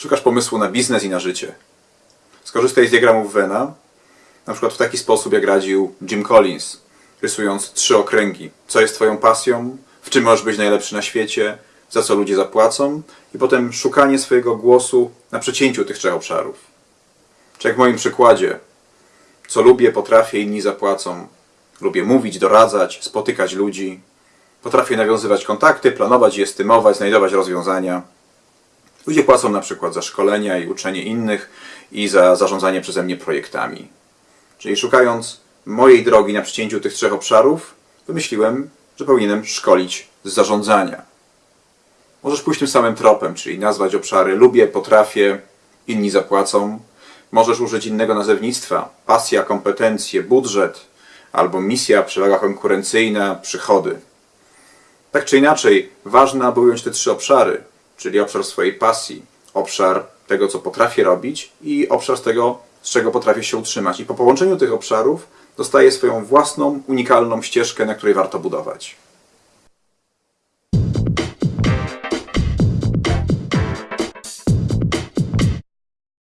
Szukasz pomysłu na biznes i na życie. Skorzystaj z diagramów Vena, na przykład w taki sposób, jak radził Jim Collins, rysując trzy okręgi. Co jest Twoją pasją, w czym możesz być najlepszy na świecie, za co ludzie zapłacą, i potem szukanie swojego głosu na przecięciu tych trzech obszarów. Czy jak w moim przykładzie, co lubię, potrafię, inni zapłacą. Lubię mówić, doradzać, spotykać ludzi. Potrafię nawiązywać kontakty, planować estymować, znajdować rozwiązania. Ludzie płacą na przykład za szkolenia i uczenie innych i za zarządzanie przeze mnie projektami. Czyli szukając mojej drogi na przecięciu tych trzech obszarów, wymyśliłem, że powinienem szkolić z zarządzania. Możesz pójść tym samym tropem, czyli nazwać obszary lubię, potrafię, inni zapłacą. Możesz użyć innego nazewnictwa pasja, kompetencje, budżet albo misja, przewaga konkurencyjna, przychody. Tak czy inaczej, ważne, aby ująć te trzy obszary, czyli obszar swojej pasji, obszar tego, co potrafię robić i obszar z tego, z czego potrafię się utrzymać. I po połączeniu tych obszarów dostaję swoją własną, unikalną ścieżkę, na której warto budować.